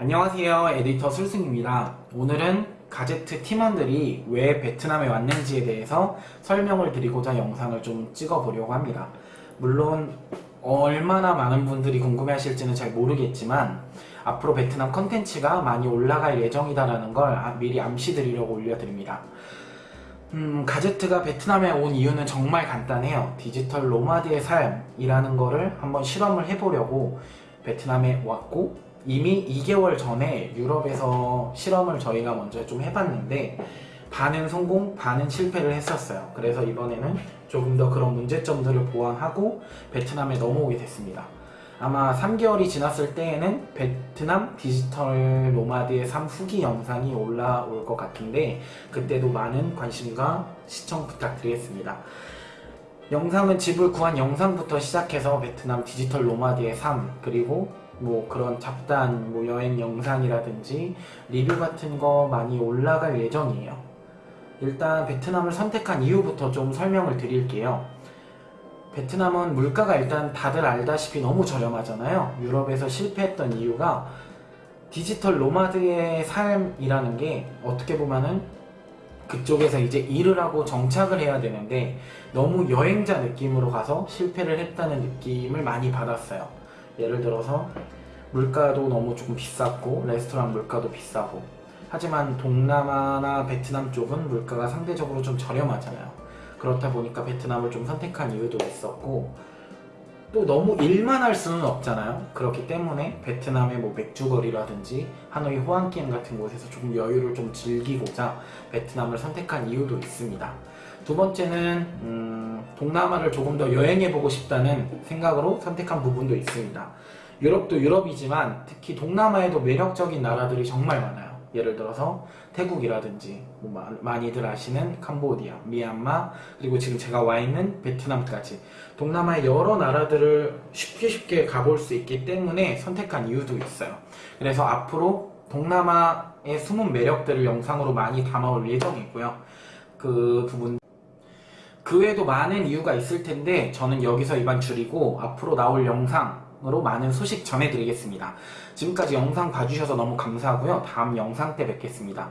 안녕하세요 에디터 술승입니다. 오늘은 가제트 팀원들이 왜 베트남에 왔는지에 대해서 설명을 드리고자 영상을 좀 찍어 보려고 합니다. 물론 얼마나 많은 분들이 궁금해 하실지는 잘 모르겠지만 앞으로 베트남 컨텐츠가 많이 올라갈 예정이다라는 걸 아- 미리 암시 드리려고 올려드립니다. 음, 가제트가 베트남에 온 이유는 정말 간단해요. 디지털 노마드의 삶이라는 거를 한번 실험을 해보려고 베트남에 왔고 이미 2개월 전에 유럽에서 실험을 저희가 먼저 좀 해봤는데 반은 성공, 반은 실패를 했었어요. 그래서 이번에는 조금 더 그런 문제점들을 보완하고 베트남에 넘어오게 됐습니다. 아마 3개월이 지났을 때에는 베트남 디지털 노마드의 삶 후기 영상이 올라올 것 같은데 그때도 많은 관심과 시청 부탁드리겠습니다. 영상은 집을 구한 영상부터 시작해서 베트남 디지털 노마드의 삶 그리고 뭐 그런 잡다한 뭐 여행 영상이라든지 리뷰 같은 거 많이 올라갈 예정이에요. 일단 베트남을 선택한 이유부터 좀 설명을 드릴게요. 베트남은 물가가 일단 다들 알다시피 너무 저렴하잖아요. 유럽에서 실패했던 이유가 디지털 노마드의 삶이라는 게 어떻게 보면은 그쪽에서 이제 일을 하고 정착을 해야 되는데 너무 여행자 느낌으로 가서 실패를 했다는 느낌을 많이 받았어요. 예를 들어서 물가도 너무 조금 비쌌고 레스토랑 물가도 비싸고 하지만 동남아나 베트남 쪽은 물가가 상대적으로 좀 저렴하잖아요. 그렇다 보니까 베트남을 좀 선택한 이유도 있었고 또 너무 일만 할 수는 없잖아요. 그렇기 때문에 베트남의 뭐 맥주거리라든지 하노이 호안기엠 같은 곳에서 조금 여유를 좀 즐기고자 베트남을 선택한 이유도 있습니다. 두 번째는 음, 동남아를 조금 더 여행해보고 싶다는 생각으로 선택한 부분도 있습니다. 유럽도 유럽이지만 특히 동남아에도 매력적인 나라들이 정말 많아요. 예를 들어서 태국이라든지 뭐 마- 많이들 아시는 캄보디아, 미얀마 그리고 지금 제가 와 있는 베트남까지 동남아의 여러 나라들을 쉽게 쉽게 가볼 수 있기 때문에 선택한 이유도 있어요. 그래서 앞으로 동남아의 숨은 매력들을 영상으로 많이 담아올 예정이고요. 그 부분 그 외에도 많은 이유가 있을 텐데 저는 여기서 이만 줄이고 앞으로 나올 영상 으로 많은 소식 전해드리겠습니다. 지금까지 영상 봐주셔서 너무 감사하고요. 다음 영상 때 뵙겠습니다.